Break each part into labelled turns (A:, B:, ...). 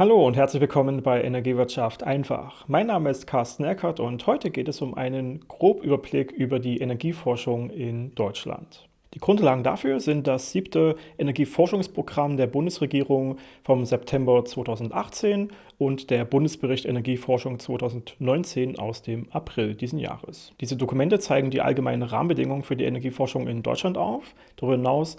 A: Hallo und herzlich willkommen bei Energiewirtschaft einfach. Mein Name ist Carsten Eckert und heute geht es um einen Grobüberblick über die Energieforschung in Deutschland. Die Grundlagen dafür sind das siebte Energieforschungsprogramm der Bundesregierung vom September 2018 und der Bundesbericht Energieforschung 2019 aus dem April diesen Jahres. Diese Dokumente zeigen die allgemeinen Rahmenbedingungen für die Energieforschung in Deutschland auf. Darüber hinaus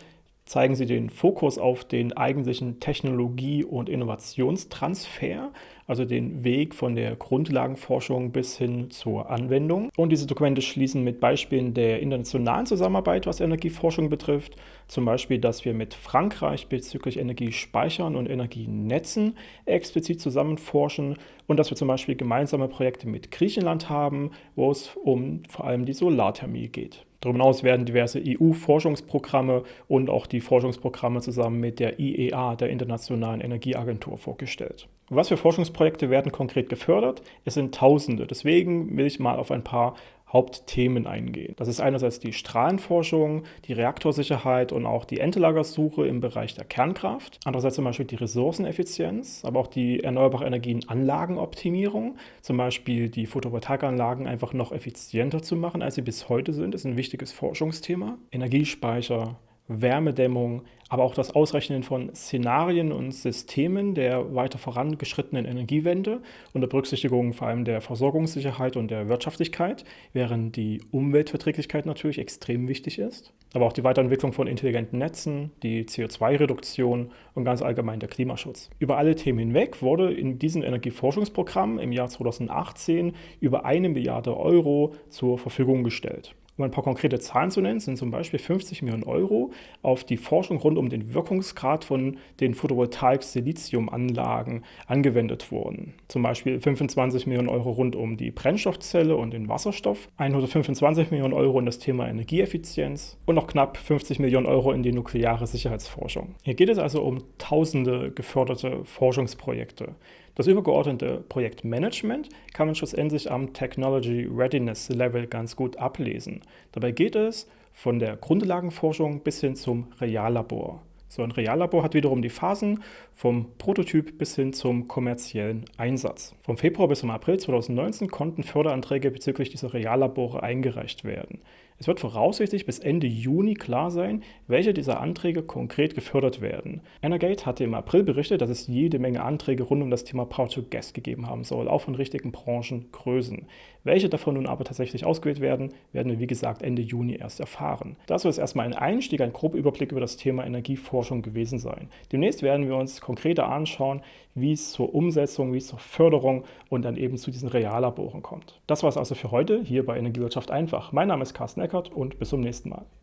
A: zeigen sie den Fokus auf den eigentlichen Technologie- und Innovationstransfer, also den Weg von der Grundlagenforschung bis hin zur Anwendung. Und diese Dokumente schließen mit Beispielen der internationalen Zusammenarbeit, was Energieforschung betrifft, zum Beispiel, dass wir mit Frankreich bezüglich Energiespeichern und Energienetzen explizit zusammen forschen und dass wir zum Beispiel gemeinsame Projekte mit Griechenland haben, wo es um vor allem die Solarthermie geht. Darüber hinaus werden diverse EU-Forschungsprogramme und auch die Forschungsprogramme zusammen mit der IEA, der Internationalen Energieagentur, vorgestellt. Was für Forschungsprojekte werden konkret gefördert? Es sind Tausende. Deswegen will ich mal auf ein paar Hauptthemen eingehen. Das ist einerseits die Strahlenforschung, die Reaktorsicherheit und auch die Endlagersuche im Bereich der Kernkraft. Andererseits zum Beispiel die Ressourceneffizienz, aber auch die erneuerbare Energienanlagenoptimierung, zum Beispiel die Photovoltaikanlagen einfach noch effizienter zu machen, als sie bis heute sind, ist ein wichtiges Forschungsthema. Energiespeicher, Wärmedämmung, aber auch das Ausrechnen von Szenarien und Systemen der weiter vorangeschrittenen Energiewende unter Berücksichtigung vor allem der Versorgungssicherheit und der Wirtschaftlichkeit, während die Umweltverträglichkeit natürlich extrem wichtig ist. Aber auch die Weiterentwicklung von intelligenten Netzen, die CO2-Reduktion und ganz allgemein der Klimaschutz. Über alle Themen hinweg wurde in diesem Energieforschungsprogramm im Jahr 2018 über eine Milliarde Euro zur Verfügung gestellt. Um ein paar konkrete Zahlen zu nennen, sind zum Beispiel 50 Millionen Euro auf die Forschung rund um den Wirkungsgrad von den Photovoltaik-Siliziumanlagen angewendet worden. Zum Beispiel 25 Millionen Euro rund um die Brennstoffzelle und den Wasserstoff, 125 Millionen Euro in das Thema Energieeffizienz und noch knapp 50 Millionen Euro in die nukleare Sicherheitsforschung. Hier geht es also um tausende geförderte Forschungsprojekte. Das übergeordnete Projektmanagement kann man schlussendlich am Technology Readiness Level ganz gut ablesen. Dabei geht es von der Grundlagenforschung bis hin zum Reallabor. So ein Reallabor hat wiederum die Phasen vom Prototyp bis hin zum kommerziellen Einsatz. Vom Februar bis zum April 2019 konnten Förderanträge bezüglich dieser Reallabore eingereicht werden. Es wird voraussichtlich bis Ende Juni klar sein, welche dieser Anträge konkret gefördert werden. Energate hatte im April berichtet, dass es jede Menge Anträge rund um das Thema Power to Gas gegeben haben soll, auch von richtigen Branchengrößen. Welche davon nun aber tatsächlich ausgewählt werden, werden wir wie gesagt Ende Juni erst erfahren. Das soll jetzt erstmal ein Einstieg, ein grober Überblick über das Thema Energieforschung gewesen sein. Demnächst werden wir uns konkreter anschauen, wie es zur Umsetzung, wie es zur Förderung und dann eben zu diesen Reallaboren kommt. Das war es also für heute hier bei Energiewirtschaft einfach. Mein Name ist Carsten Eckert und bis zum nächsten Mal.